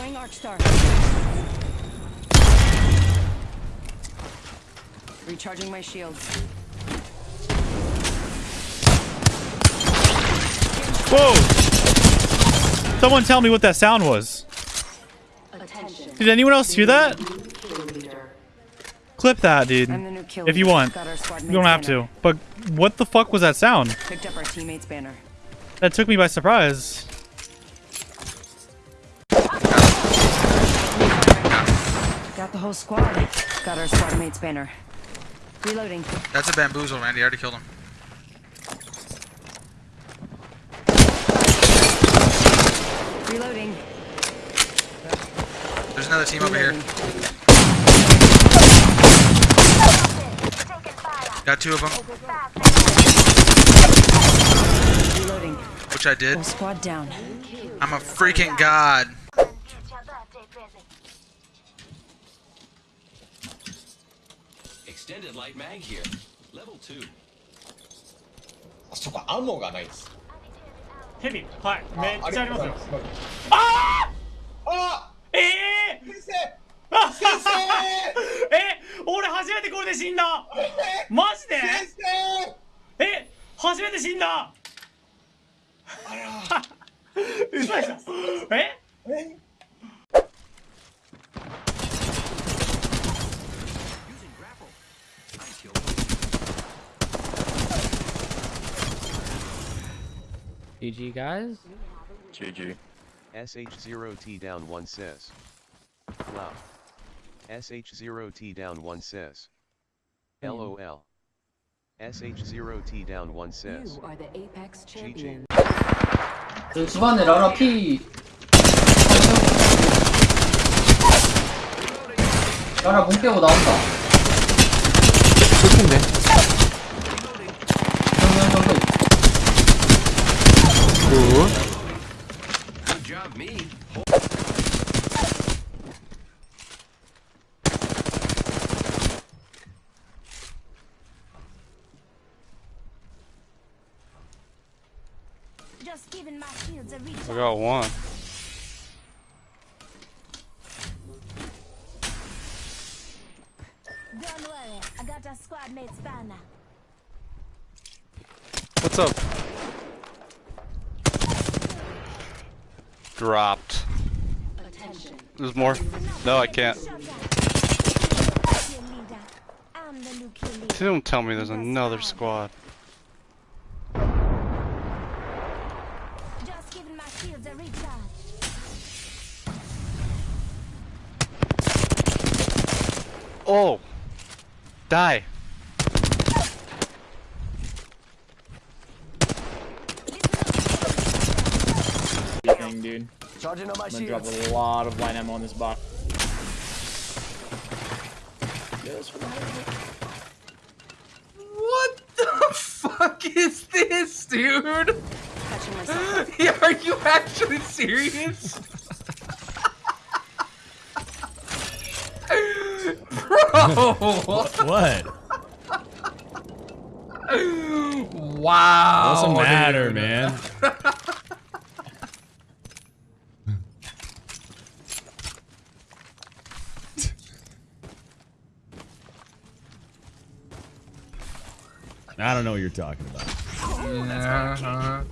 Throwing arc star. Recharging my shields. Whoa! Someone tell me what that sound was. Attention. Did anyone else hear that? Clip that, dude. I'm the new kill If you want. Got our squad You don't have to. But what the fuck was that sound? Picked up our teammate's banner. That took me by surprise. Got the whole squad. Got our squad mate's banner. Reloading. That's a bamboozle, Randy. I already killed him. Reloading. There's another team over here. Got two of them, Reloading. which I did. Whole squad down. I'm a freaking god. Extended light mag here. Level 2. あそこアモがないです。ヘビ。はい。めっちゃありますよ。ああええ先生！ー、先生！え俺初めてこれで死んだ。マジで？先生！え初めて死んだ。あら。嘘でしょ。え？え？GG guys. GG. SH0T down 1 says. Wow. SH0T down 1 says. LOL. SH0T down 1 says. You are the Apex GG. champion. 그 집안에 라라 P. 라라 문 깨고 나온다. 끝인데. Just giving my shields a reach. I got one. Don't worry, I got a squad mate's banner. What's up? Dropped. Attention. There's more. No, I can't. Kill leader. I'm the new kill leader. Don't tell me there's another squad. Just giving my shields a recharge. Oh! Die! Thing, dude. I'm gonna drop a lot of light ammo on this box. What the fuck is this, dude? Catching myself. Yeah, are you actually serious? What? Wow. Doesn't matter, dude. man. I don't know what you're talking about. Uh-huh.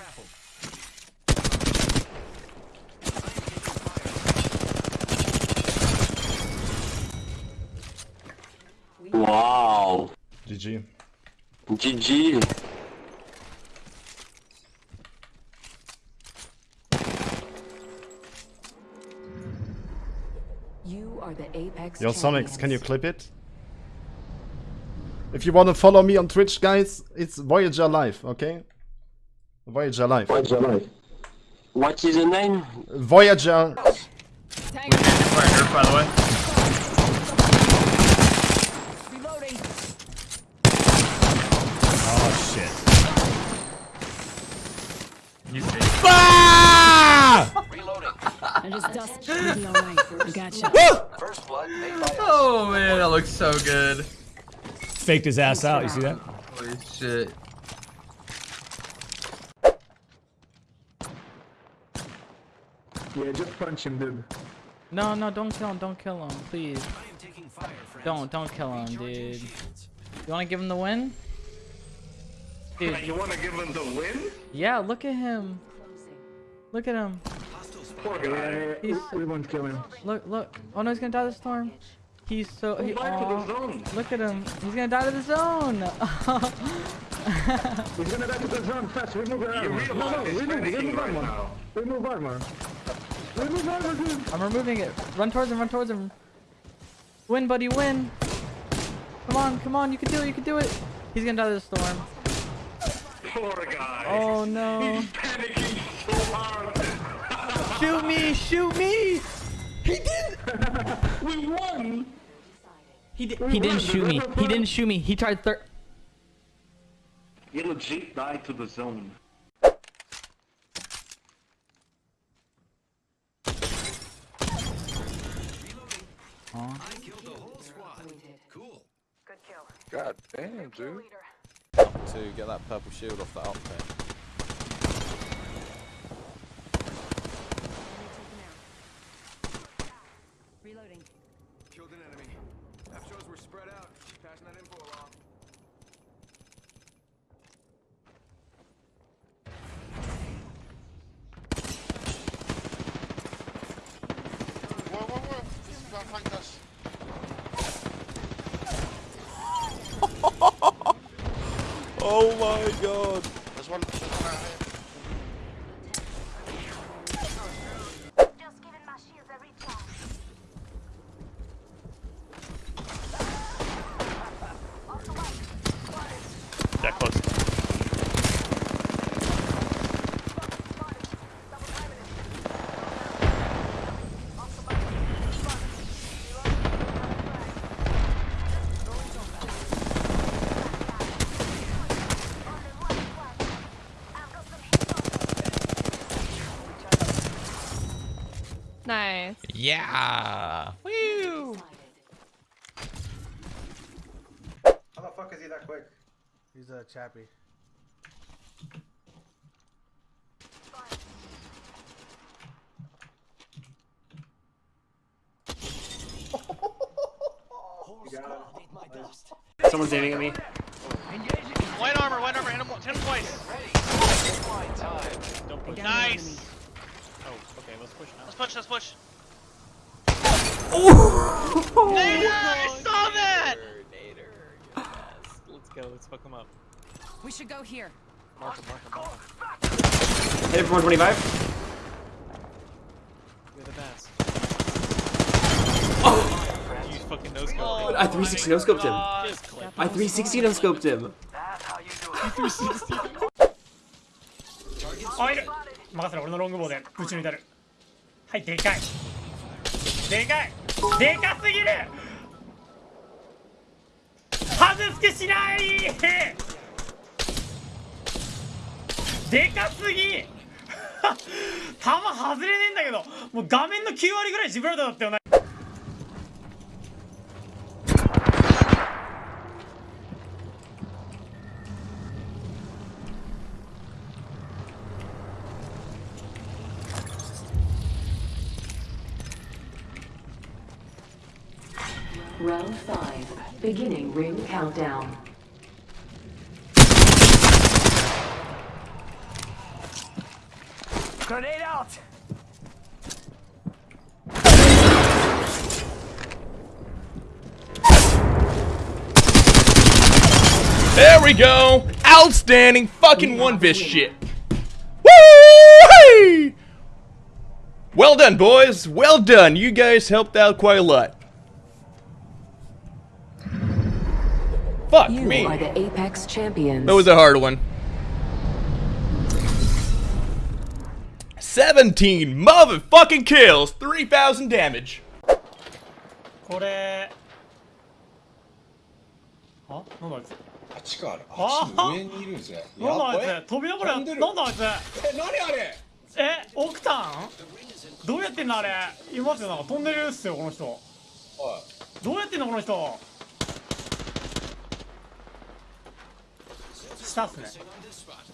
Grapple. Wow. GG. GG. You are the Apex Yo, Sonics, can you clip it? If you want to follow me on Twitch, guys, it's Voyager Live, okay? Voyager Life. Voyager Life. What is the name? Voyager. Voyager, by the way. Reloading. Oh shit. You ah! Reloading. Just. Gotcha. Woo! First blood oh man, that looks so good. Faked his ass out, you see that? Holy shit. Yeah, just punch him, dude. No, no, don't kill him. Don't kill him, please. I am taking fire. Don't, don't kill him, dude. You want to give him the win? Dude, You wanna give him the win? yeah, look at him. Look at him. Poor guy. He's- we won't kill him. Look, look. Oh no, he's gonna die to the storm. He's so. He, Go back to the zone. look at him. He's gonna die to the zone. He's gonna die to the zone fast. Remove your armor. No, no, remove, remove armor. Remove armor. Remove armor, dude. I'm removing it. Run towards him. Run towards him. Win, buddy, win. Come on, come on. You can do it. You can do it. He's gonna die to the storm. Poor guy. Oh no. He's Panicking so hard. Shoot me! Shoot me! He did. we won. He did. He didn't shoot me. He didn't shoot me. He tried third. You legit died to the zone. I killed the whole squad. Cool. Good kill. God damn, dude. To get that purple shield off that outfit. Reloading. Killed an enemy. That shows we're spread out. Passing that info along. Whoa, whoa, whoa! This is about flank us. Oh my god! There's one, there's one out here. That close. Nice. Yeah. Woo. How the fuck is he that quick? He's a chappy. Someone's aiming at me. White armor, white armor, hit him, hit him twice. Nice! Oh, okay. Let's push now. Let's push, let's push. Oh! Nader, I saw that! Let's go. Let's fuck them up. We should go here. Mark him, mark him, mark him. Hit him for 125. You're the best. Oh! You fucking no scope. Oh I 360 no scoped him. Just click. I 360 no scoped him. おいる任せろ俺のロングボウでぶち抜いたるはいでかいでかい でかすぎる！外す気しない！でかすぎ！弾外れねえんだけどもう画面の9割ぐらいジブラルタだったよね Round five. Beginning ring countdown. Grenade out! There we go! Outstanding fucking one vis shit! Woo! Well done, boys! Well done! You guys helped out quite a lot. Fuck You me. are the Apex champions. That was a hard one. 17 motherfucking kills, 3,000 damage. これあなんだあいつあっちかあ？れ。ああっ上にいるんですね。なんだあいつ？飛びながらなんだあいつ？え、何あれ？えオクタン？どうやってんのあれ？いますよ。なんか飛んでるっすよこの人。おい。どうやってんのこの人？下っすね。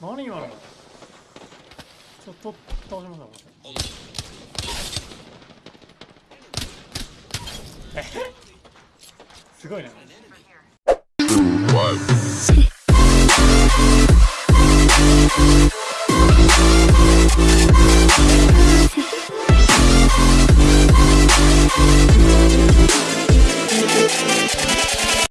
何今のちょっと倒しましたえすごいね。